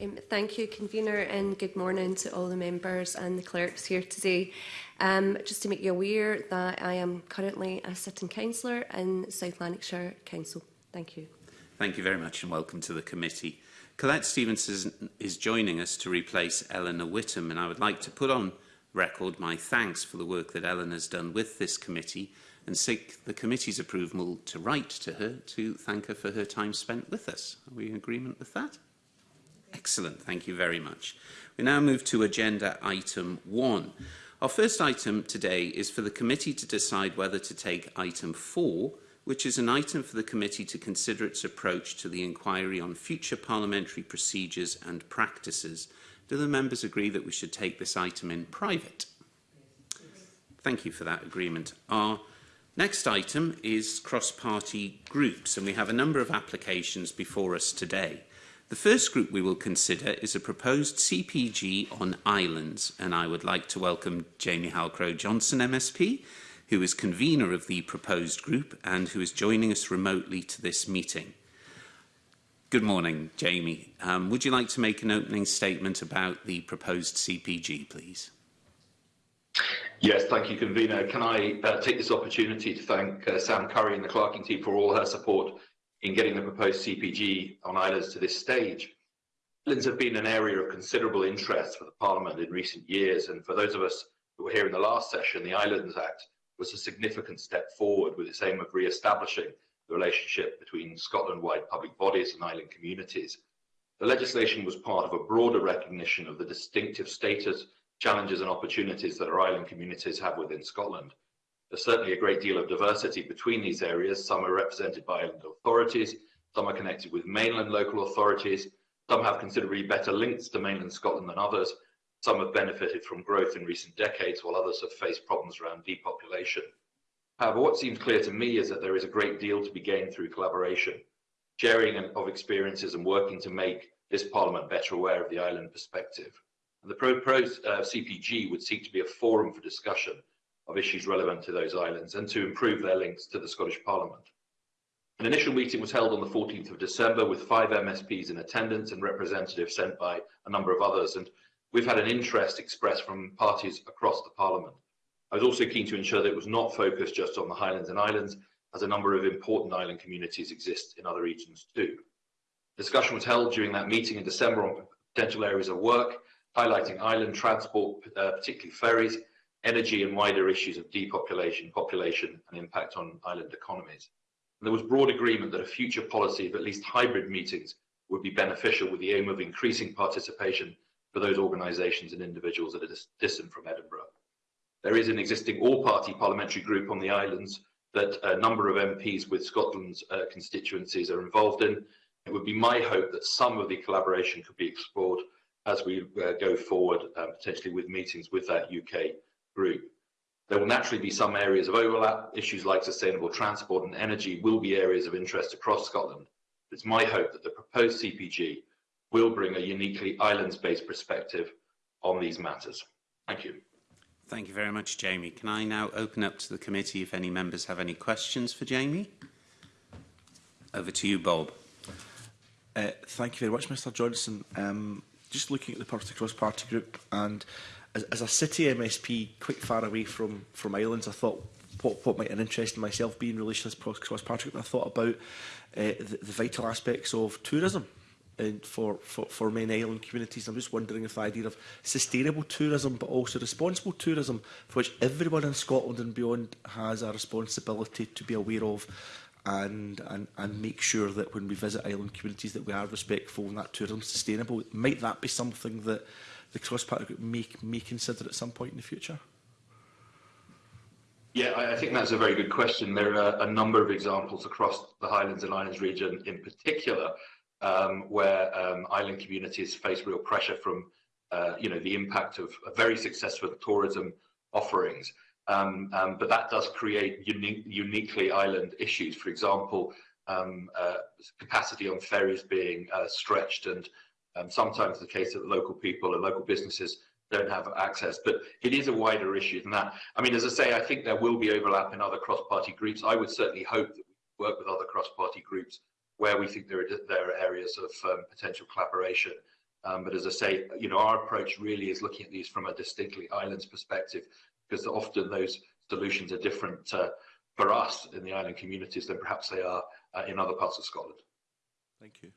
Um, thank you, convener, and good morning to all the members and the clerks here today. Um, just to make you aware that I am currently a sitting councillor in South Lanarkshire Council. Thank you. Thank you very much and welcome to the committee. Colette Stevenson is joining us to replace Eleanor Whittam and I would like to put on record my thanks for the work that Eleanor has done with this committee and seek the committee's approval to write to her to thank her for her time spent with us. Are we in agreement with that? Excellent, thank you very much. We now move to agenda item one. Our first item today is for the committee to decide whether to take item 4, which is an item for the committee to consider its approach to the inquiry on future parliamentary procedures and practices. Do the members agree that we should take this item in private? Thank you for that agreement. Our next item is cross-party groups, and we have a number of applications before us today. The first group we will consider is a proposed CPG on islands, and I would like to welcome Jamie Halcrow Johnson, MSP, who is convener of the proposed group and who is joining us remotely to this meeting. Good morning, Jamie. Um, would you like to make an opening statement about the proposed CPG, please? Yes, thank you, Convener. Can I uh, take this opportunity to thank uh, Sam Curry and the Clerking team for all her support in getting the proposed CPG on islands to this stage. Islands have been an area of considerable interest for the Parliament in recent years, and for those of us who were here in the last session, the Islands Act was a significant step forward with its aim of re-establishing the relationship between Scotland-wide public bodies and island communities. The legislation was part of a broader recognition of the distinctive status, challenges and opportunities that our island communities have within Scotland. There's certainly a great deal of diversity between these areas. Some are represented by island authorities, some are connected with mainland local authorities, some have considerably better links to mainland Scotland than others, some have benefited from growth in recent decades, while others have faced problems around depopulation. However, what seems clear to me is that there is a great deal to be gained through collaboration, sharing of experiences and working to make this Parliament better aware of the island perspective. And the proposed uh, CPG would seek to be a forum for discussion of issues relevant to those islands and to improve their links to the Scottish Parliament. An initial meeting was held on the 14th of December with five MSPs in attendance and representatives sent by a number of others. And we've had an interest expressed from parties across the Parliament. I was also keen to ensure that it was not focused just on the Highlands and Islands, as a number of important island communities exist in other regions too. Discussion was held during that meeting in December on potential areas of work, highlighting island transport, uh, particularly ferries, energy and wider issues of depopulation, population and impact on island economies. And there was broad agreement that a future policy of at least hybrid meetings would be beneficial with the aim of increasing participation for those organisations and individuals that are dis distant from Edinburgh. There is an existing all-party parliamentary group on the islands that a number of MPs with Scotland's uh, constituencies are involved in. It would be my hope that some of the collaboration could be explored as we uh, go forward, uh, potentially with meetings with that UK group. There will naturally be some areas of overlap. Issues like sustainable transport and energy will be areas of interest across Scotland. It's my hope that the proposed CPG will bring a uniquely islands-based perspective on these matters. Thank you. Thank you very much, Jamie. Can I now open up to the committee if any members have any questions for Jamie? Over to you, Bob. Uh, thank you very much, Mr Johnson. Um, just looking at the Party Cross Party Group and as, as a city MSP, quite far away from, from islands, I thought what, what might an interest in myself being released as cross Patrick And I thought about uh, the, the vital aspects of tourism and for, for, for main island communities. I'm just wondering if the idea of sustainable tourism but also responsible tourism for which everyone in Scotland and beyond has a responsibility to be aware of and, and, and make sure that when we visit island communities that we are respectful and that tourism sustainable. Might that be something that the cross-party group may, may consider at some point in the future? Yeah, I, I think that's a very good question. There are a number of examples across the Highlands and Islands region in particular um, where um, island communities face real pressure from uh, you know, the impact of very successful tourism offerings. Um, um, but that does create unique, uniquely island issues. For example, um, uh, capacity on ferries being uh, stretched and Um, sometimes the case that local people and local businesses don't have access, but it is a wider issue than that. I mean, as I say, I think there will be overlap in other cross-party groups. I would certainly hope that we work with other cross-party groups where we think there are, there are areas of um, potential collaboration. Um, but as I say, you know, our approach really is looking at these from a distinctly islands perspective, because often those solutions are different uh, for us in the island communities than perhaps they are uh, in other parts of Scotland. Thank you.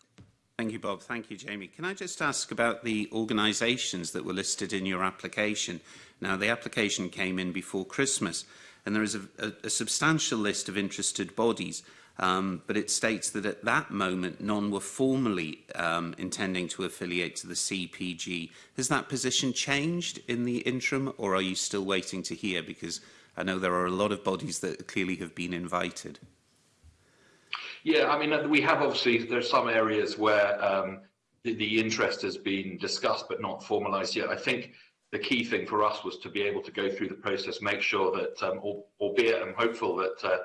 Thank you, Bob. Thank you, Jamie. Can I just ask about the organisations that were listed in your application? Now, the application came in before Christmas, and there is a, a, a substantial list of interested bodies, um, but it states that at that moment, none were formally um, intending to affiliate to the CPG. Has that position changed in the interim, or are you still waiting to hear? Because I know there are a lot of bodies that clearly have been invited. Yeah, I mean, uh, we have obviously, there's some areas where um, the, the interest has been discussed but not formalized yet. I think the key thing for us was to be able to go through the process, make sure that, um, albeit I'm hopeful that uh,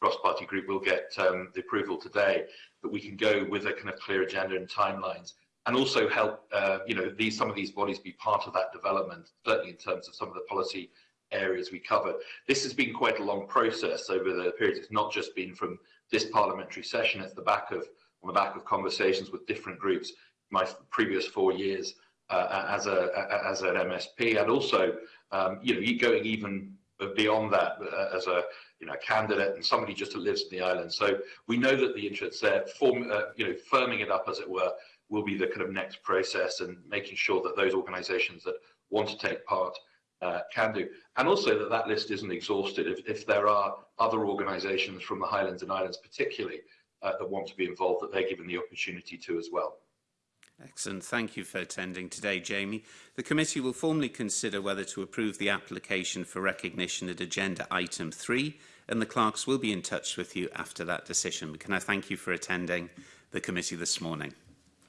cross-party group will get um, the approval today, that we can go with a kind of clear agenda and timelines, and also help, uh, you know, these some of these bodies be part of that development, certainly in terms of some of the policy areas we cover. This has been quite a long process over the period. It's not just been from this parliamentary session, it's the back of, on the back of conversations with different groups, my previous four years uh, as, a, as an MSP, and also um, you know, going even beyond that uh, as a you know, candidate and somebody just who lives in the island. So we know that the interests there, form, uh, you know, firming it up as it were, will be the kind of next process and making sure that those organisations that want to take part Uh, can do. And also that that list isn't exhausted. If, if there are other organisations from the Highlands and Islands particularly uh, that want to be involved, that they're given the opportunity to as well. Excellent. Thank you for attending today, Jamie. The committee will formally consider whether to approve the application for recognition at agenda item 3 and the clerks will be in touch with you after that decision. Can I thank you for attending the committee this morning?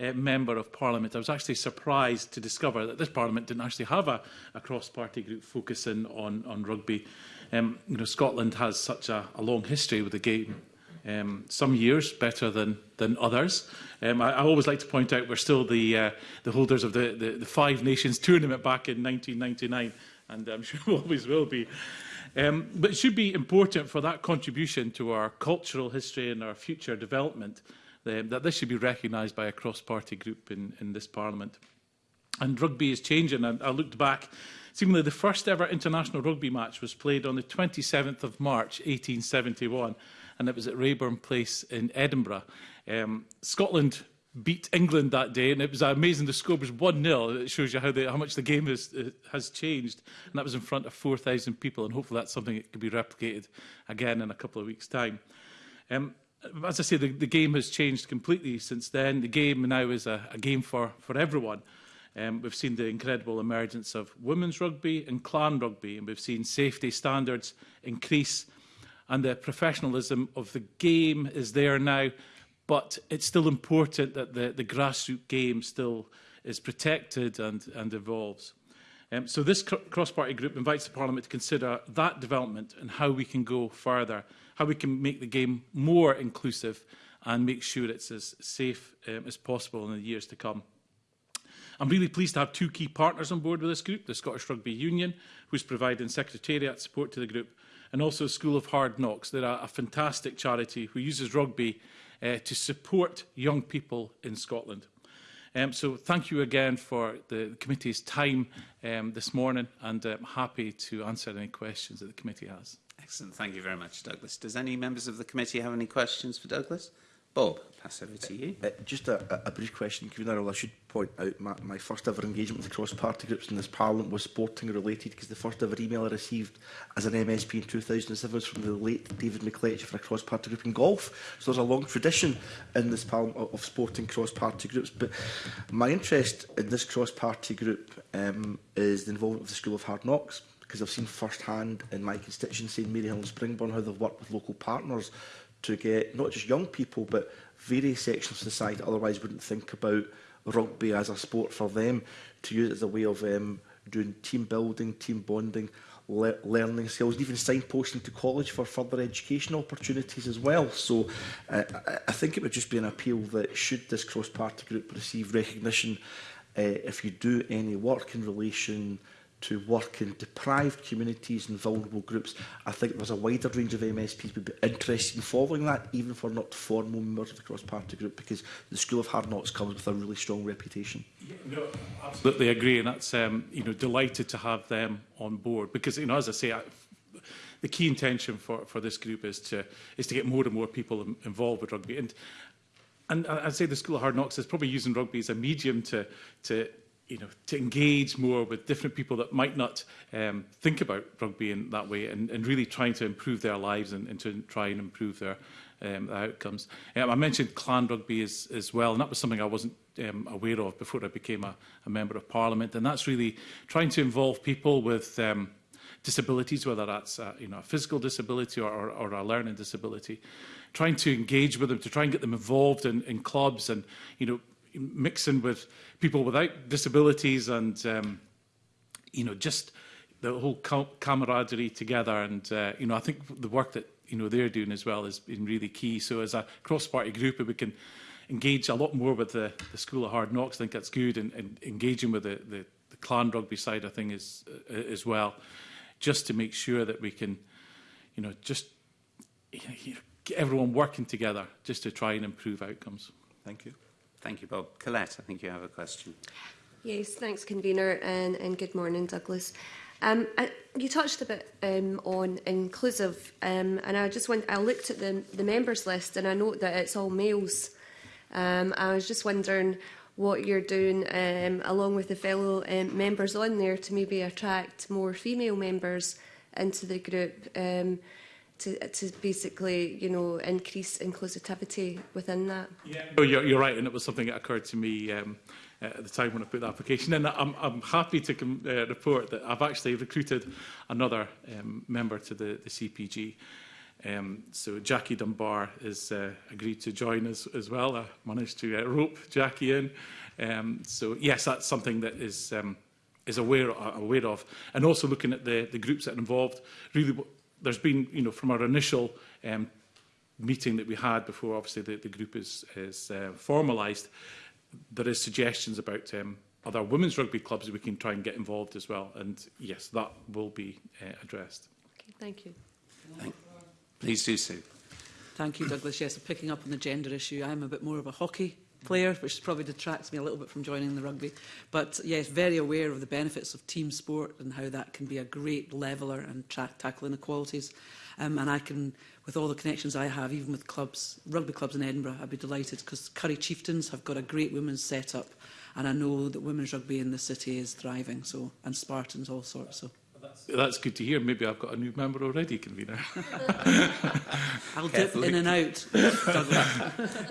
uh, member of Parliament, I was actually surprised to discover that this Parliament didn't actually have a, a cross-party group focusing on, on rugby. Um, you know, Scotland has such a, a long history with the game. Um, some years better than than others. Um, I, I always like to point out we're still the uh, the holders of the, the the Five Nations tournament back in 1999 and I'm sure always will be. Um, but it should be important for that contribution to our cultural history and our future development um, that this should be recognised by a cross-party group in, in this parliament. And rugby is changing. I, I looked back, seemingly the first ever international rugby match was played on the 27th of March 1871 and it was at Rayburn Place in Edinburgh. Um, Scotland beat England that day, and it was amazing. The score was 1-0. It shows you how, they, how much the game has, uh, has changed. And that was in front of 4,000 people, and hopefully that's something that can be replicated again in a couple of weeks' time. Um, as I say, the, the game has changed completely since then. The game now is a, a game for, for everyone. Um, we've seen the incredible emergence of women's rugby and clan rugby, and we've seen safety standards increase, and the professionalism of the game is there now But it's still important that the, the grassroots game still is protected and, and evolves. Um, so this cr cross-party group invites the Parliament to consider that development and how we can go further, how we can make the game more inclusive and make sure it's as safe um, as possible in the years to come. I'm really pleased to have two key partners on board with this group, the Scottish Rugby Union, who's providing secretariat support to the group, and also School of Hard Knocks. They're a, a fantastic charity who uses rugby uh, to support young people in Scotland. Um, so thank you again for the committee's time um, this morning and I'm um, happy to answer any questions that the committee has. Excellent. Thank you very much, Douglas. Does any members of the committee have any questions for Douglas? Bob, pass over to you. Uh, uh, just a, a, a brief question, Commissioner. I should point out my, my first ever engagement with cross-party groups in this Parliament was sporting-related because the first ever email I received as an MSP in 2007 was from the late David McCletch for a cross-party group in golf. So there's a long tradition in this Parliament of, of sporting cross-party groups. But my interest in this cross-party group um, is the involvement of the School of Hard Knocks because I've seen firsthand in my constituency in Maryhill and Springburn how they've worked with local partners to get not just young people, but various sections of society otherwise wouldn't think about rugby as a sport for them, to use it as a way of um, doing team building, team bonding, le learning skills, and even signposting to college for further education opportunities as well. So uh, I think it would just be an appeal that should this cross-party group receive recognition uh, if you do any work in relation to work in deprived communities and vulnerable groups. I think there's a wider range of MSPs would be interested in following that, even if we're not formal members of the cross-party group, because the School of Hard Knocks comes with a really strong reputation. Yeah, no, absolutely agree, and that's um, you know delighted to have them on board because you know as I say. I, the key intention for, for this group is to is to get more and more people involved with rugby, and and I'd say the School of Hard Knocks is probably using rugby as a medium to to you know, to engage more with different people that might not um, think about rugby in that way and, and really trying to improve their lives and, and to try and improve their um, outcomes. Um, I mentioned clan rugby as, as well, and that was something I wasn't um, aware of before I became a, a Member of Parliament, and that's really trying to involve people with um, disabilities, whether that's a, you know, a physical disability or, or, or a learning disability, trying to engage with them, to try and get them involved in, in clubs and, you know, mixing with people without disabilities and, um, you know, just the whole camaraderie together. And, uh, you know, I think the work that, you know, they're doing as well has been really key. So as a cross-party group, we can engage a lot more with the, the School of Hard Knocks, I think that's good. And, and engaging with the, the, the clan rugby side, I think, is, uh, as well, just to make sure that we can, you know, just you know, everyone working together just to try and improve outcomes. Thank you. Thank you, Bob. Colette, I think you have a question. Yes, thanks, convener, and, and good morning, Douglas. Um, I, you touched a bit um, on inclusive, um, and I just went. I looked at the, the members list and I note that it's all males. Um, I was just wondering what you're doing um, along with the fellow um, members on there to maybe attract more female members into the group. Um, to, to basically, you know, increase inclusivity within that. Yeah, no, oh, you're, you're right, and it was something that occurred to me um, at the time when I put the application in. I'm, I'm happy to uh, report that I've actually recruited another um, member to the, the CPG. Um, so Jackie Dunbar has uh, agreed to join us as well. I managed to uh, rope Jackie in. Um, so yes, that's something that is um, is aware uh, aware of, and also looking at the the groups that are involved. Really, there's been, you know, from our initial um, meeting that we had before, obviously, the, the group is, is uh, formalised, there is suggestions about um, other women's rugby clubs that we can try and get involved as well. And yes, that will be uh, addressed. Okay, thank you. Thank, please do so. Thank you, Douglas. Yes, picking up on the gender issue, I'm a bit more of a hockey player, which probably detracts me a little bit from joining the rugby. But yes, very aware of the benefits of team sport and how that can be a great leveller and tackle inequalities. Um, and I can, with all the connections I have, even with clubs, rugby clubs in Edinburgh, I'd be delighted because Curry Chieftains have got a great women's setup, and I know that women's rugby in the city is thriving. So and Spartans, all sorts. So that's good to hear. Maybe I've got a new member already, convener. I'll dip in and out.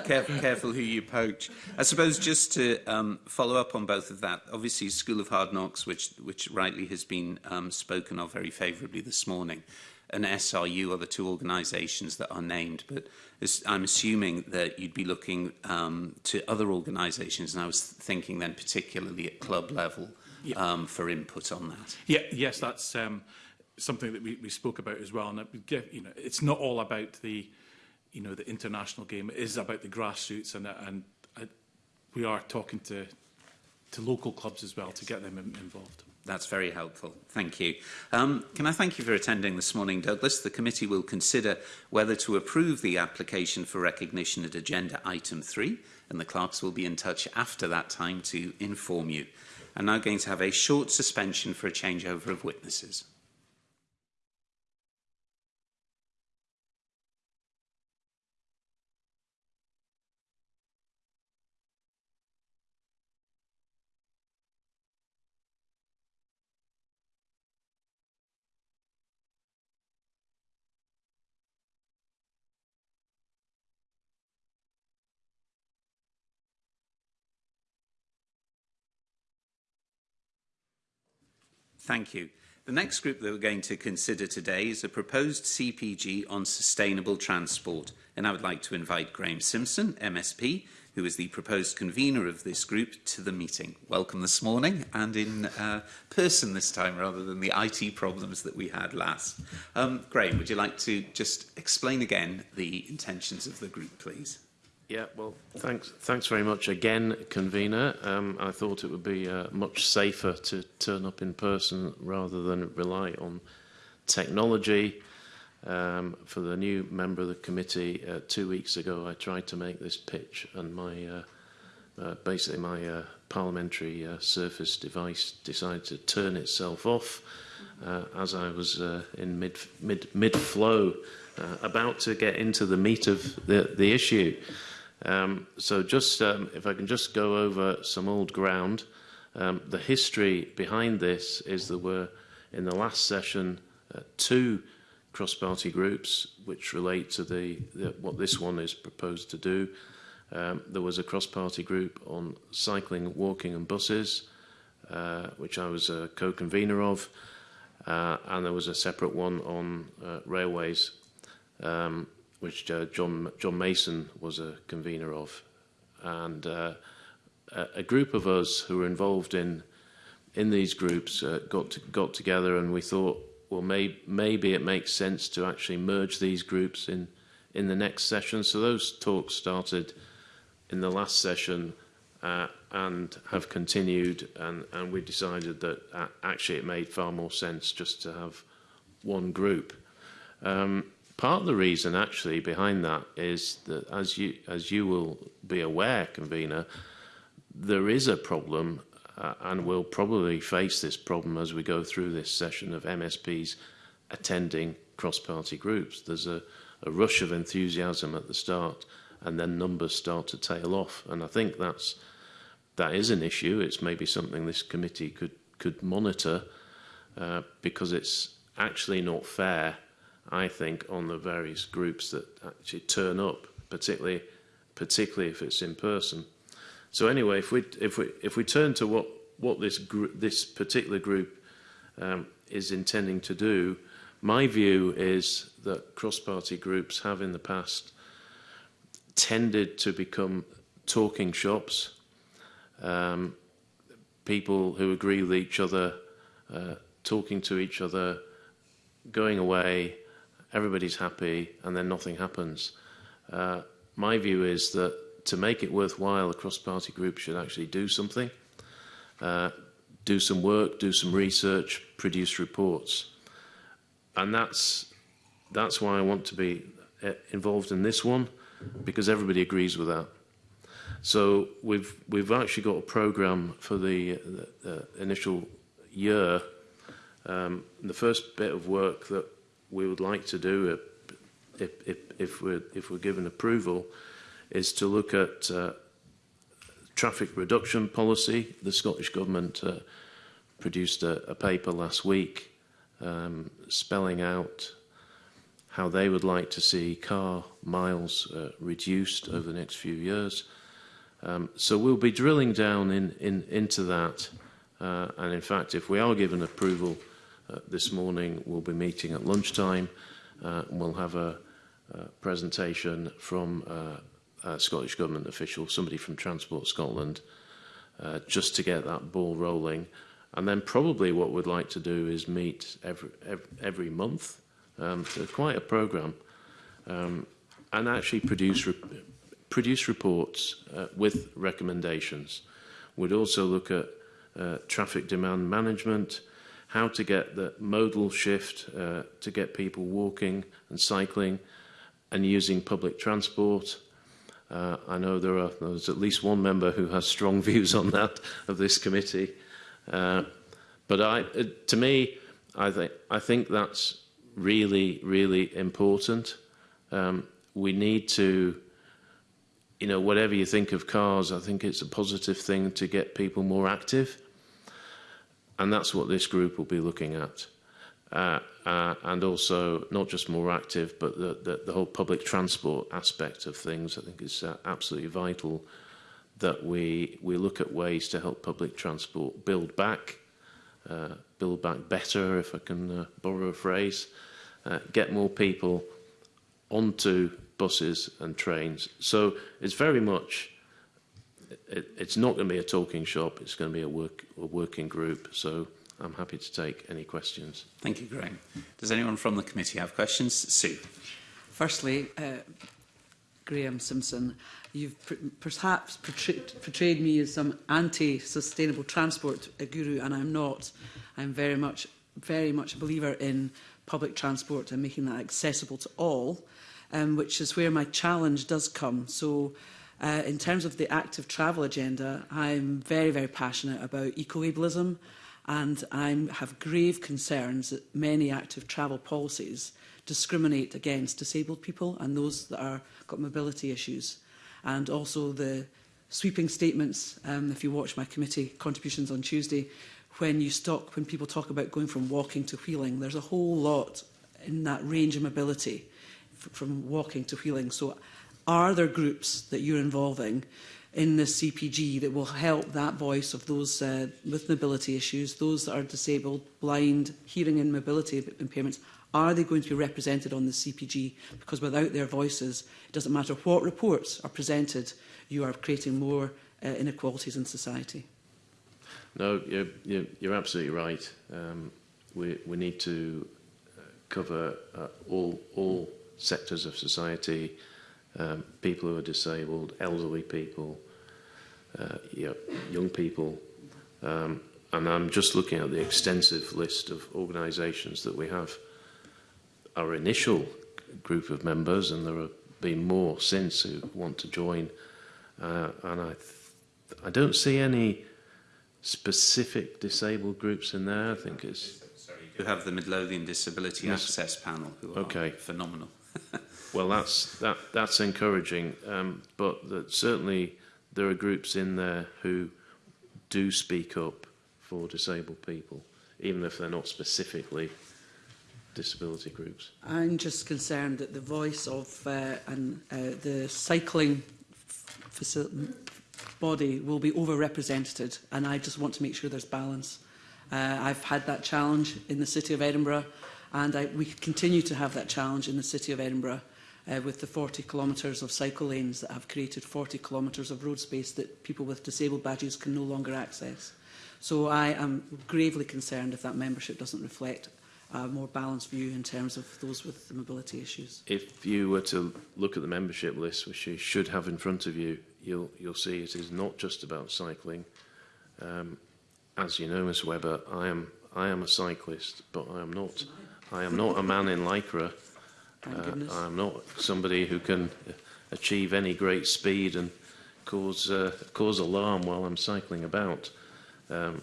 careful, careful who you poach. I suppose just to um, follow up on both of that, obviously School of Hard Knocks, which, which rightly has been um, spoken of very favourably this morning, and SRU are the two organisations that are named, but I'm assuming that you'd be looking um, to other organisations, and I was thinking then particularly at club level, yeah. um, for input on that. Yeah, yes, that's um, something that we, we spoke about as well. And it, you know, it's not all about the, you know, the international game. It is about the grassroots, and and uh, we are talking to to local clubs as well yes. to get them in, involved. That's very helpful. Thank you. Um, can I thank you for attending this morning, Douglas? The committee will consider whether to approve the application for recognition at agenda item 3, and the clerks will be in touch after that time to inform you are now going to have a short suspension for a changeover of witnesses. Thank you. The next group that we're going to consider today is a proposed CPG on sustainable transport. And I would like to invite Graeme Simpson, MSP, who is the proposed convener of this group, to the meeting. Welcome this morning and in uh, person this time rather than the IT problems that we had last. Um, Graeme, would you like to just explain again the intentions of the group, please? Yeah, well, thanks, thanks very much again, convener. Um, I thought it would be uh, much safer to turn up in person rather than rely on technology. Um, for the new member of the committee, uh, two weeks ago, I tried to make this pitch, and my uh, uh, basically my uh, parliamentary uh, surface device decided to turn itself off uh, as I was uh, in mid mid mid flow, uh, about to get into the meat of the the issue. Um, so just um, if I can just go over some old ground. Um, the history behind this is there were in the last session uh, two cross-party groups which relate to the, the what this one is proposed to do. Um, there was a cross-party group on cycling, walking and buses, uh, which I was a co-convener of, uh, and there was a separate one on uh, railways. Um, which uh, John, John Mason was a convener of. And uh, a group of us who were involved in in these groups uh, got to, got together and we thought, well, may, maybe it makes sense to actually merge these groups in in the next session. So those talks started in the last session uh, and have continued, and, and we decided that uh, actually it made far more sense just to have one group. Um, Part of the reason actually behind that is that as you as you will be aware, convener, there is a problem uh, and we'll probably face this problem as we go through this session of MSPs attending cross-party groups. There's a, a rush of enthusiasm at the start and then numbers start to tail off. And I think that's that is an issue. It's maybe something this committee could could monitor uh, because it's actually not fair I think, on the various groups that actually turn up, particularly particularly if it's in person. So anyway, if we if we if we turn to what what this this particular group um, is intending to do, my view is that cross-party groups have in the past tended to become talking shops, um, people who agree with each other, uh, talking to each other, going away, everybody's happy, and then nothing happens. Uh, my view is that to make it worthwhile, a cross-party group should actually do something, uh, do some work, do some research, produce reports. And that's, that's why I want to be uh, involved in this one, because everybody agrees with that. So we've we've actually got a program for the, the, the initial year. Um, the first bit of work that we would like to do if, if, if, we're, if we're given approval is to look at uh, traffic reduction policy. The Scottish Government uh, produced a, a paper last week um, spelling out how they would like to see car miles uh, reduced over the next few years. Um, so we'll be drilling down in, in, into that. Uh, and in fact, if we are given approval, uh, this morning. We'll be meeting at lunchtime uh, and we'll have a, a presentation from uh, a Scottish Government official, somebody from Transport Scotland, uh, just to get that ball rolling. And then probably what we'd like to do is meet every, every, every month. Um, so quite a programme. Um, and actually produce, re produce reports uh, with recommendations. We'd also look at uh, traffic demand management, uh, how to get the modal shift uh, to get people walking and cycling and using public transport. Uh, I know there are there's at least one member who has strong views on that of this committee. Uh, but I, uh, to me, I th I think that's really really important. Um, we need to, you know, whatever you think of cars, I think it's a positive thing to get people more active. And that's what this group will be looking at. Uh, uh, and also not just more active, but the, the, the whole public transport aspect of things. I think is uh, absolutely vital that we we look at ways to help public transport build back, uh, build back better, if I can uh, borrow a phrase, uh, get more people onto buses and trains. So it's very much it, it's not going to be a talking shop. It's going to be a, work, a working group. So I'm happy to take any questions. Thank you, Graham. Does anyone from the committee have questions? Sue. Firstly, uh, Graham Simpson, you've perhaps portrayed, portrayed me as some anti-sustainable transport guru, and I'm not. I'm very much, very much a believer in public transport and making that accessible to all, um, which is where my challenge does come. So Uh, in terms of the active travel agenda, I'm very, very passionate about eco-ableism and I have grave concerns that many active travel policies discriminate against disabled people and those that are got mobility issues. And also the sweeping statements, um, if you watch my committee contributions on Tuesday, when you stop, when people talk about going from walking to wheeling, there's a whole lot in that range of mobility from walking to wheeling. So Are there groups that you're involving in the CPG that will help that voice of those uh, with mobility issues, those that are disabled, blind, hearing and mobility impairments, are they going to be represented on the CPG? Because without their voices, it doesn't matter what reports are presented, you are creating more uh, inequalities in society. No, you're, you're, you're absolutely right. Um, we, we need to uh, cover uh, all, all sectors of society um, people who are disabled, elderly people, uh, you know, young people. Um, and I'm just looking at the extensive list of organisations that we have. Our initial group of members, and there have been more since who want to join. Uh, and I, I don't see any specific disabled groups in there. I think it's. Sorry, you have the Midlothian Disability yes. Access Panel, who are phenomenal. Well, that's that that's encouraging, um, but that certainly there are groups in there who do speak up for disabled people, even if they're not specifically disability groups. I'm just concerned that the voice of uh, and uh, the cycling body will be overrepresented, and I just want to make sure there's balance. Uh, I've had that challenge in the City of Edinburgh, and I, we continue to have that challenge in the City of Edinburgh uh, with the 40 kilometres of cycle lanes that have created 40 kilometres of road space that people with disabled badges can no longer access. So I am gravely concerned if that membership doesn't reflect a more balanced view in terms of those with the mobility issues. If you were to look at the membership list, which you should have in front of you, you'll, you'll see it is not just about cycling. Um, as you know, Ms Webber, I am, I am a cyclist, but I am not, I am not a man in Lycra. Uh, I'm not somebody who can uh, achieve any great speed and cause uh, cause alarm while I'm cycling about. Um,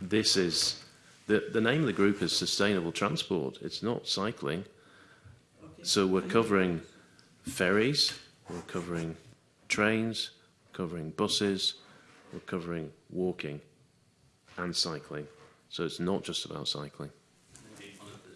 this is the the name of the group is sustainable transport. It's not cycling. Okay. So we're covering ferries, we're covering trains, we're covering buses, we're covering walking and cycling. So it's not just about cycling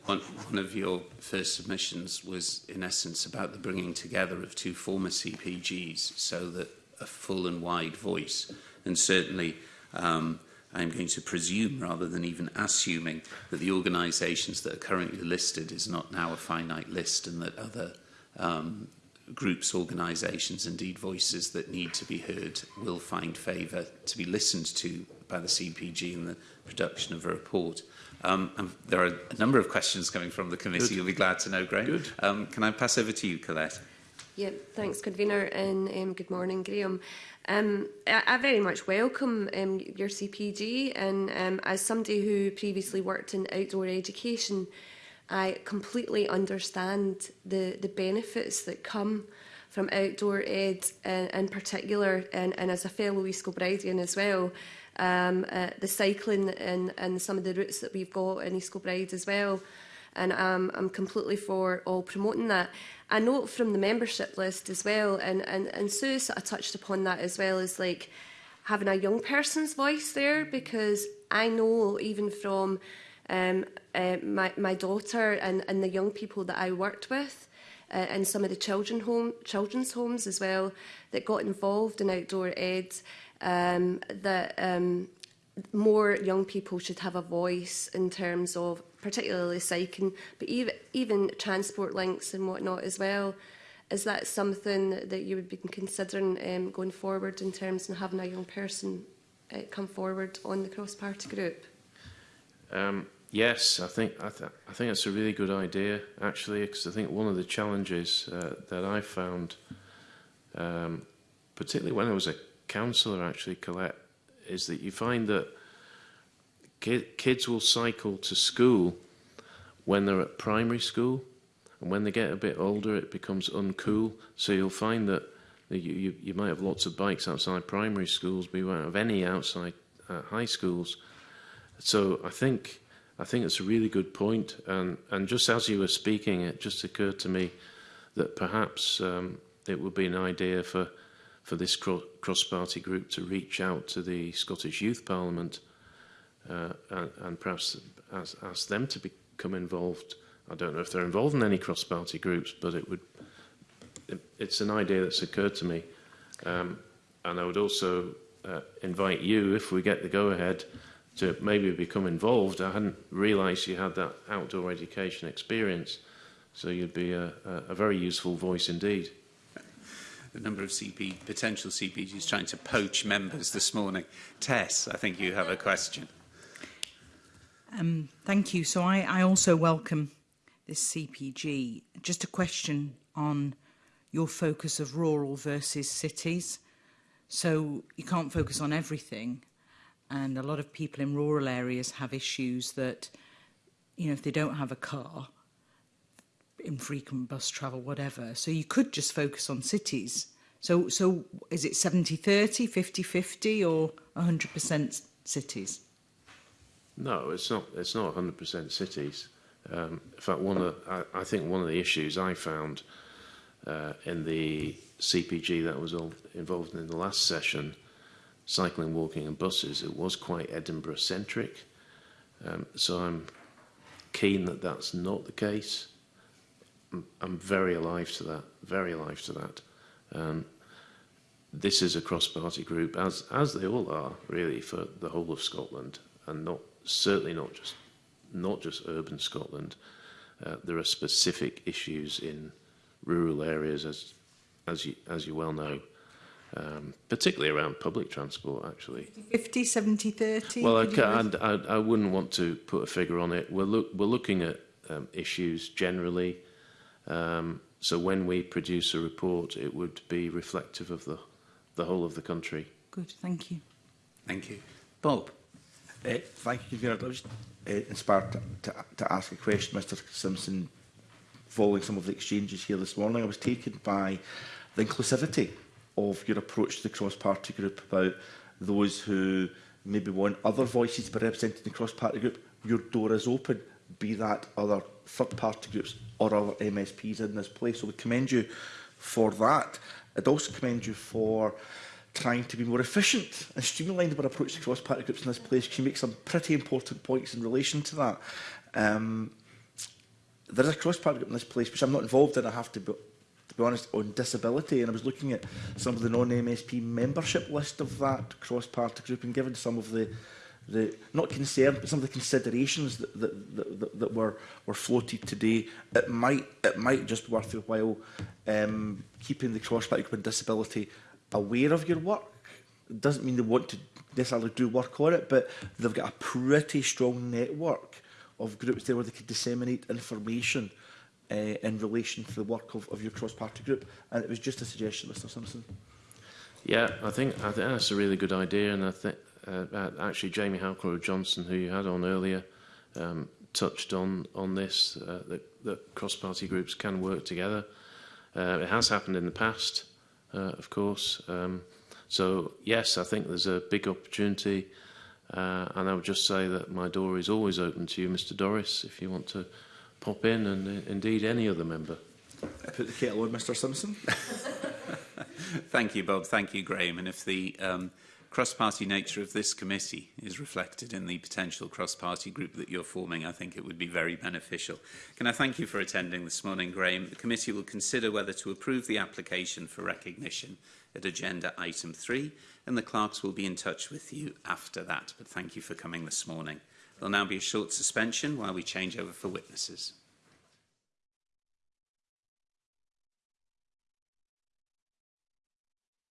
one, one of your first submissions was in essence about the bringing together of two former CPGs so that a full and wide voice and certainly um, I'm going to presume rather than even assuming that the organisations that are currently listed is not now a finite list and that other um, groups, organisations, indeed voices that need to be heard will find favour to be listened to by the CPG in the production of a report. Um, and there are a number of questions coming from the committee. Good. You'll be glad to know, Graham. Good. Um, can I pass over to you, Colette? Yeah, thanks, convener, and um, good morning, Graham. Um, I, I very much welcome um, your CPG, and um, as somebody who previously worked in outdoor education, I completely understand the, the benefits that come from outdoor ed in, uh, in particular, and, and as a fellow East Kilbridean as well, um, uh, the cycling and, and some of the routes that we've got in East Kilbride as well. And um, I'm completely for all promoting that. I know from the membership list as well, and, and, and Sue sort of touched upon that as well, is like having a young person's voice there because I know even from um, uh, my, my daughter and, and the young people that I worked with, uh, and some of the children home, children's homes as well that got involved in outdoor ed um, that um, more young people should have a voice in terms of particularly cycling, but even, even transport links and whatnot as well. Is that something that you would be considering um, going forward in terms of having a young person uh, come forward on the cross-party group? Um, yes, I think I, th I think that's a really good idea actually, because I think one of the challenges uh, that I found, um, particularly when I was a counsellor actually, Colette, is that you find that ki kids will cycle to school when they're at primary school, and when they get a bit older, it becomes uncool. So you'll find that you, you, you might have lots of bikes outside primary schools, but you won't have any outside uh, high schools. So I think I think it's a really good point, and and just as you were speaking, it just occurred to me that perhaps um, it would be an idea for for this cross-party group to reach out to the Scottish Youth Parliament uh, and, and perhaps ask, ask them to become involved. I don't know if they're involved in any cross-party groups, but it would it, it's an idea that's occurred to me. Um, and I would also uh, invite you, if we get the go-ahead, to maybe become involved. I hadn't realised you had that outdoor education experience, so you'd be a, a, a very useful voice indeed the number of CP, potential CPGs trying to poach members this morning. Tess, I think you have a question. Um, thank you. So I, I also welcome this CPG. Just a question on your focus of rural versus cities. So you can't focus on everything. And a lot of people in rural areas have issues that, you know, if they don't have a car, infrequent bus travel, whatever. So you could just focus on cities. So, so is it 70-30, 50-50 or 100% cities? No, it's not, it's not 100% cities. Um, in fact, one of, I, I think one of the issues I found uh, in the CPG that was all involved in the last session, cycling, walking and buses, it was quite Edinburgh-centric. Um, so I'm keen that that's not the case. I'm very alive to that, very alive to that. Um, this is a cross-party group, as as they all are, really, for the whole of Scotland, and not certainly not just not just urban Scotland. Uh, there are specific issues in rural areas, as as you as you well know, um, particularly around public transport. Actually, 50, 70, 30. Well, I, can, I, I, I wouldn't want to put a figure on it. We're look we're looking at um, issues generally. Um, so when we produce a report, it would be reflective of the, the whole of the country. Good, thank you. Thank you. Bob. Uh, thank you, Vera. I was uh, inspired to, to, to ask a question, Mr Simpson, following some of the exchanges here this morning. I was taken by the inclusivity of your approach to the cross-party group about those who maybe want other voices to be represented in the cross-party group. Your door is open be that other third-party groups or other MSPs in this place. So we commend you for that. I'd also commend you for trying to be more efficient and streamlined our approach to cross-party groups in this place. She makes some pretty important points in relation to that. Um, there is a cross-party group in this place, which I'm not involved in, I have to be, to be honest, on disability. And I was looking at some of the non-MSP membership list of that cross-party group and given some of the the not concern, but some of the considerations that, that, that, that, were, were floated today, it might, it might just worth your while um, keeping the cross-party group disability aware of your work. It doesn't mean they want to necessarily do work on it, but they've got a pretty strong network of groups there where they could disseminate information uh, in relation to the work of, of your cross-party group. And it was just a suggestion, Mr Simpson. Yeah, I think, I think that's a really good idea, and I, think Uh, uh, actually Jamie Halcrow Johnson, who you had on earlier, um, touched on on this uh, that, that cross-party groups can work together. Uh, it has happened in the past, uh, of course. Um, so yes, I think there's a big opportunity, uh, and I would just say that my door is always open to you, Mr. Doris, if you want to pop in, and uh, indeed any other member. I put the kettle on, Mr. Simpson. Thank you, Bob. Thank you, Graham. And if the um, cross-party nature of this committee is reflected in the potential cross-party group that you're forming, I think it would be very beneficial. Can I thank you for attending this morning, Graeme? The committee will consider whether to approve the application for recognition at agenda item 3, and the clerks will be in touch with you after that. But thank you for coming this morning. There'll now be a short suspension while we change over for witnesses.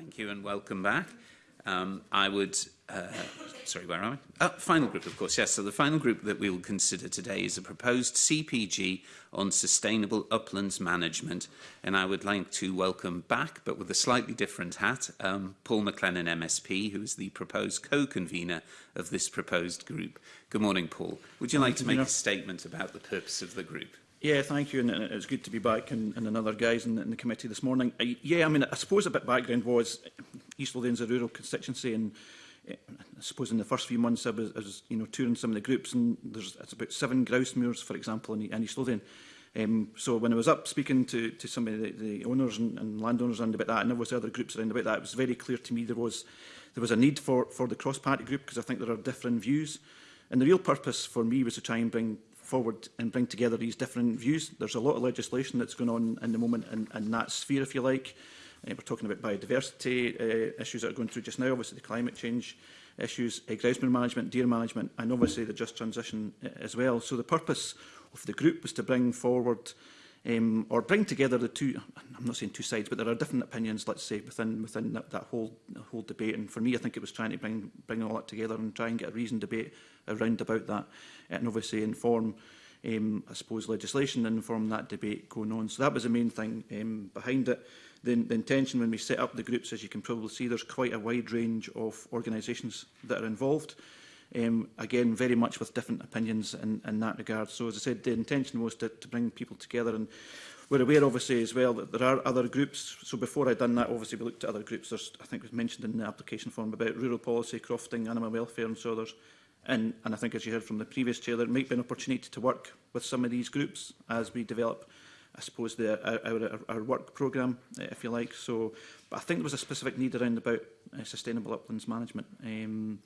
Thank you and welcome back. Um, I would, uh, sorry, where am I? Oh, final group, of course, yes. So the final group that we will consider today is a proposed CPG on sustainable uplands management. And I would like to welcome back, but with a slightly different hat, um, Paul McLennan, MSP, who is the proposed co-convener of this proposed group. Good morning, Paul. Would you like to make a statement about the purpose of the group? Yeah, thank you, and it's good to be back in, in another guys in, in the committee this morning. I, yeah, I mean, I suppose a bit background was East Lothian's a rural constituency, and eh, I suppose in the first few months I was, I was you know, touring some of the groups, and there's it's about seven grouse moors, for example, in, in East Lothian. Um, so when I was up speaking to, to some of the, the owners and, and landowners around about that, and was other groups around about that, it was very clear to me there was there was a need for, for the cross-party group because I think there are different views. And the real purpose for me was to try and bring forward and bring together these different views. There's a lot of legislation that's going on in the moment in, in that sphere, if you like. Uh, we're talking about biodiversity uh, issues that are going through just now, obviously the climate change issues, uh, groundsman management, deer management, and obviously the just transition uh, as well. So the purpose of the group was to bring forward um, or bring together the two, I'm not saying two sides, but there are different opinions, let's say, within within that, that whole whole debate. And for me, I think it was trying to bring bring all that together and try and get a reasoned debate around about that and obviously inform um, I suppose, legislation and inform that debate going on. So that was the main thing um, behind it. The, the intention when we set up the groups, as you can probably see, there's quite a wide range of organisations that are involved. Um, again, very much with different opinions in, in that regard. So as I said, the intention was to, to bring people together and we're aware obviously as well that there are other groups. So before I'd done that, obviously we looked at other groups. There's, I think it was mentioned in the application form about rural policy, crofting, animal welfare and so others. And, and I think, as you heard from the previous chair, there might be an opportunity to work with some of these groups as we develop I suppose, the, our, our, our work programme, eh, if you like. So, but I think there was a specific need around about uh, sustainable uplands management. Um,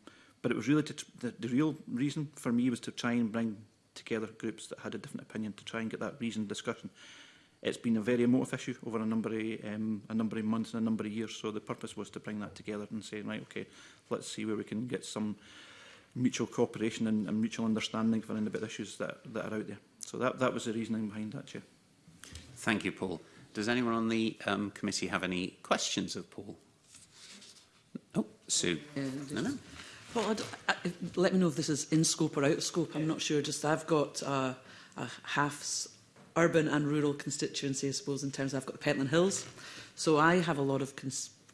but it was really to the, the real reason for me was to try and bring together groups that had a different opinion to try and get that reasoned discussion. It's been a very emotive issue over a number of um, a number of months and a number of years. So the purpose was to bring that together and say, right, okay, let's see where we can get some mutual cooperation and, and mutual understanding for any bit issues that, that are out there. So that, that was the reasoning behind that, Chair. Thank you, Paul. Does anyone on the um, committee have any questions of Paul? Oh, Sue. Uh, no, no. I'd, I, let me know if this is in scope or out of scope. I'm not sure. Just I've got a, a half urban and rural constituency, I suppose, in terms of I've got the Pentland Hills. So I have a lot of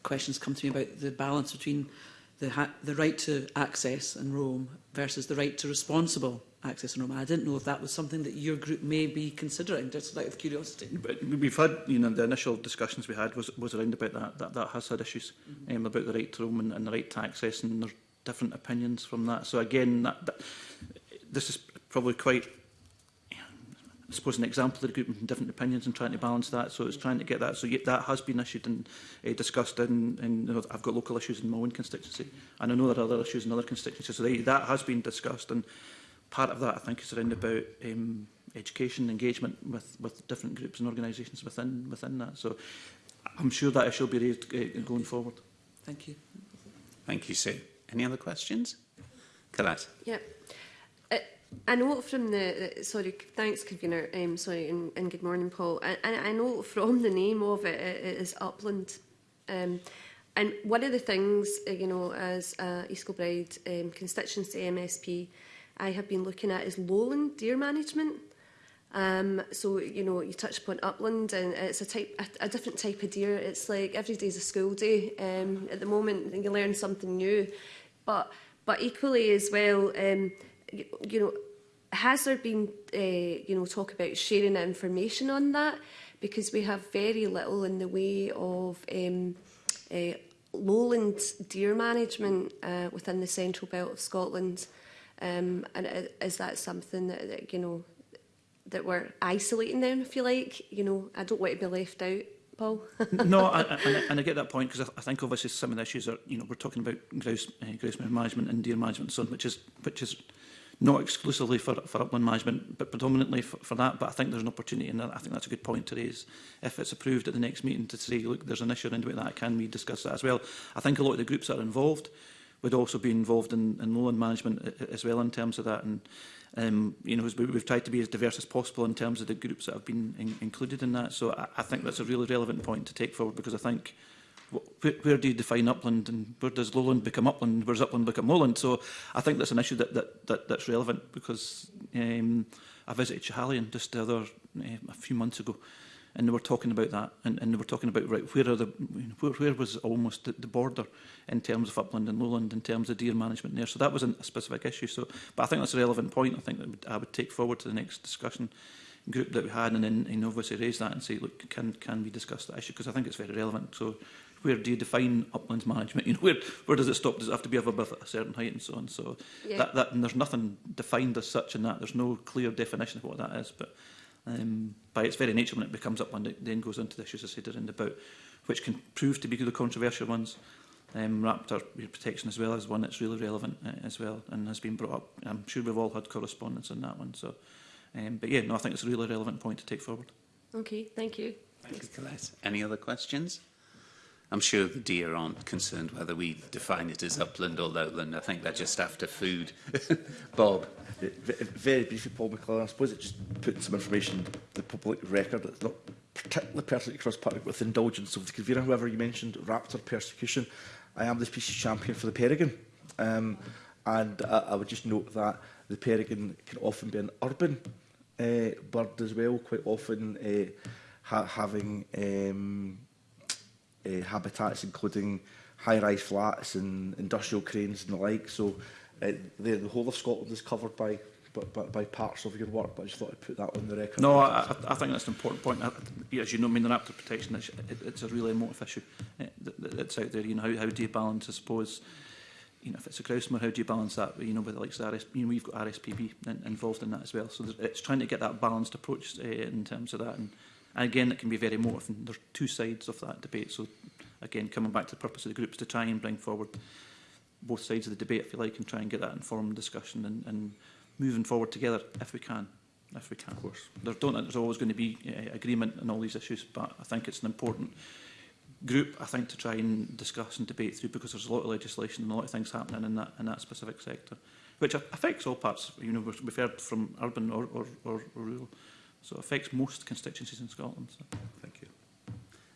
questions come to me about the balance between the, the right to access and roam versus the right to responsible access and roam. I didn't know if that was something that your group may be considering, just out of curiosity. But we've had, you know, the initial discussions we had was, was around about that, that, that has had issues mm -hmm. um, about the right to roam and, and the right to access, and there's different opinions from that. So again, that, that, this is probably quite I suppose, an example of the group and different opinions and trying to balance that. So it's trying to get that. So yeah, that has been issued and uh, discussed. And, and you know, I've got local issues in my own constituency. And I know there are other issues in other constituencies. So they, that has been discussed. And part of that, I think, is around about um, education, engagement with, with different groups and organisations within, within that. So I'm sure that issue will be raised uh, going forward. Thank you. Thank you, Sue. Any other questions? Colette. Yeah. I know from the, sorry, thanks, convener. Um, sorry, and, and good morning, Paul. And I, I know from the name of it, it, is upland. Um, and one of the things, uh, you know, as uh, East Kilbride um, constituency MSP, I have been looking at is lowland deer management. Um, so, you know, you touch upon upland and it's a type, a, a different type of deer. It's like every day's a school day um, at the moment and you learn something new. But, but equally as well, um, you, know, has there been, uh, you know, talk about sharing information on that? Because we have very little in the way of um, uh, lowland deer management uh, within the central belt of Scotland. Um, and uh, is that something that, that, you know, that we're isolating them, if you like? You know, I don't want to be left out. Paul. no, I, I, and I get that point because I, I think obviously some of the issues are, you know, we're talking about grouse, uh, grouse management and deer management and so on, which is, which is not exclusively for, for upland management, but predominantly for, for that. But I think there's an opportunity, and I think that's a good point to raise. If it's approved at the next meeting to say, look, there's an issue around about that, can we discuss that as well? I think a lot of the groups that are involved would also be involved in, in lowland management as well in terms of that. And um, you know, we've tried to be as diverse as possible in terms of the groups that have been in, included in that. So I, I think that's a really relevant point to take forward because I think where, where do you define upland and where does lowland become upland, where where's upland become lowland? So I think that's an issue that, that, that that's relevant because um, I visited Chahalian just the other uh, a few months ago and they were talking about that and, and they were talking about right where are the where, where was almost the, the border in terms of upland and lowland in terms of deer management there so that was a specific issue so but I think that's a relevant point I think that would, I would take forward to the next discussion group that we had and then and obviously raise that and say look can can we discuss that issue because I think it's very relevant so where do you define uplands management? You know, where, where does it stop? Does it have to be above a certain height and so on? So yeah. that, that, and there's nothing defined as such in that. There's no clear definition of what that is. But um, by its very nature, when it becomes upland, it then goes into the issues I said around about, which can prove to be the controversial ones. Um, raptor protection as well as one that's really relevant uh, as well and has been brought up. I'm sure we've all had correspondence on that one. So, um, But yeah, no, I think it's a really relevant point to take forward. Okay, thank you. Thank you, Colette. Any other questions? I'm sure the deer aren't concerned whether we define it as upland or lowland. I think they're just after food. Bob. Very briefly, Paul McClellan. I suppose it just putting some information in the public record. It's not particularly personally cross party with indulgence of the convener, whoever you mentioned, Raptor persecution. I am the species champion for the peregrine. Um, and I, I would just note that the peregrine can often be an urban uh, bird as well, quite often uh, ha having um, uh, habitats, including high-rise flats and industrial cranes and the like. So uh, the, the whole of Scotland is covered by, by, by parts of your work, but I just thought I'd put that on the record. No, I, I think that's an important point. I, as you know, raptor protection, it's, it, it's a really emotive issue eh, that's out there. You know, how, how do you balance, I suppose, you know, if it's a crowdsomer, how do you balance that? You know, with like the RS, you know, we've got RSPB in, involved in that as well. So it's trying to get that balanced approach uh, in terms of that. And And again, that can be very There are two sides of that debate. So again, coming back to the purpose of the groups to try and bring forward both sides of the debate, if you like, and try and get that informed discussion and, and moving forward together if we can. If we can, of course. There don't think there's always going to be uh, agreement on all these issues, but I think it's an important group, I think, to try and discuss and debate through because there's a lot of legislation and a lot of things happening in that, in that specific sector, which affects all parts. You know, we've heard from urban or, or, or rural. So it affects most constituencies in Scotland. So. Thank you.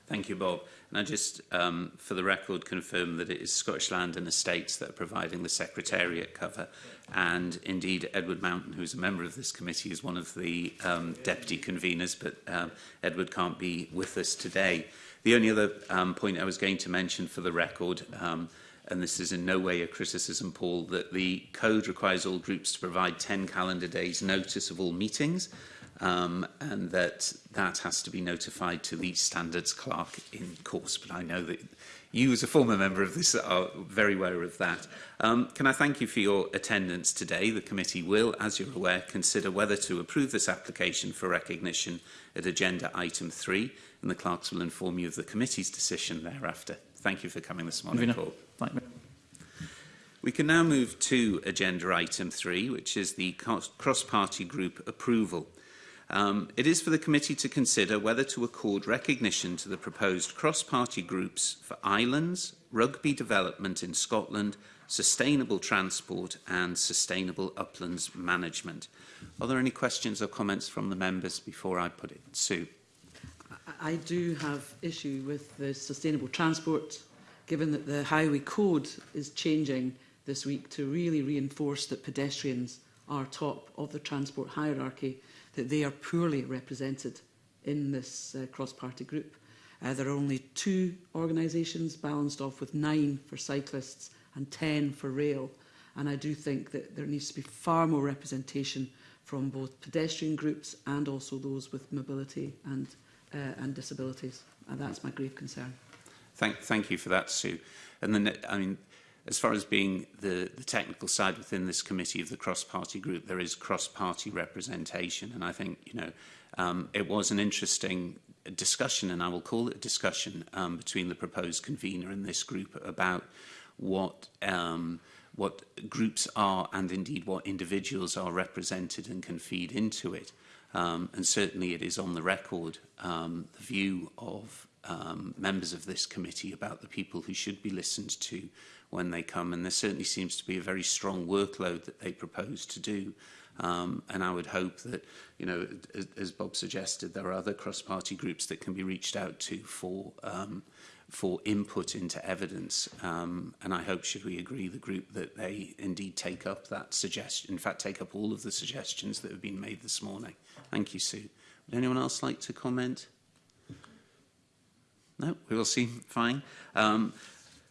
Thank you, Bob. And I just, um, for the record, confirm that it is Scottish Land and Estates that are providing the Secretariat cover. And indeed, Edward Mountain, who's a member of this committee, is one of the um, deputy conveners, but um, Edward can't be with us today. The only other um, point I was going to mention for the record, um, and this is in no way a criticism, Paul, that the code requires all groups to provide 10 calendar days notice of all meetings um, and that that has to be notified to the standards clerk in course. But I know that you, as a former member of this, are very aware of that. Um, can I thank you for your attendance today? The committee will, as you're aware, consider whether to approve this application for recognition at agenda item 3, and the clerks will inform you of the committee's decision thereafter. Thank you for coming this morning, Paul. Thank you. We can now move to agenda item 3, which is the cross-party group approval. Um, it is for the committee to consider whether to accord recognition to the proposed cross-party groups for islands, rugby development in Scotland, sustainable transport and sustainable uplands management. Are there any questions or comments from the members before I put it? to? I do have issue with the sustainable transport, given that the highway code is changing this week to really reinforce that pedestrians are top of the transport hierarchy that they are poorly represented in this uh, cross-party group. Uh, there are only two organisations balanced off with nine for cyclists and 10 for rail. And I do think that there needs to be far more representation from both pedestrian groups and also those with mobility and, uh, and disabilities. And that's my grave concern. Thank, thank you for that, Sue. And then, I mean, As far as being the, the technical side within this committee of the cross-party group, there is cross-party representation. And I think, you know, um, it was an interesting discussion, and I will call it a discussion, um, between the proposed convener and this group about what um, what groups are and indeed what individuals are represented and can feed into it. Um, and certainly it is on the record um, the view of um, members of this committee about the people who should be listened to when they come. And there certainly seems to be a very strong workload that they propose to do. Um, and I would hope that, you know, as, as Bob suggested, there are other cross-party groups that can be reached out to for um, for input into evidence. Um, and I hope, should we agree, the group that they indeed take up that suggestion, in fact, take up all of the suggestions that have been made this morning. Thank you, Sue. Would anyone else like to comment? No, we will see. Fine. Um,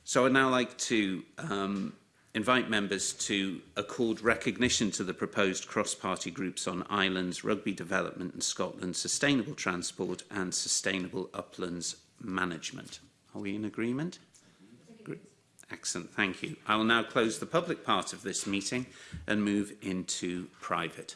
So I'd now like to um, invite members to accord recognition to the proposed cross-party groups on islands, rugby development in Scotland, sustainable transport and sustainable uplands management. Are we in agreement? Excellent, thank you. I will now close the public part of this meeting and move into private.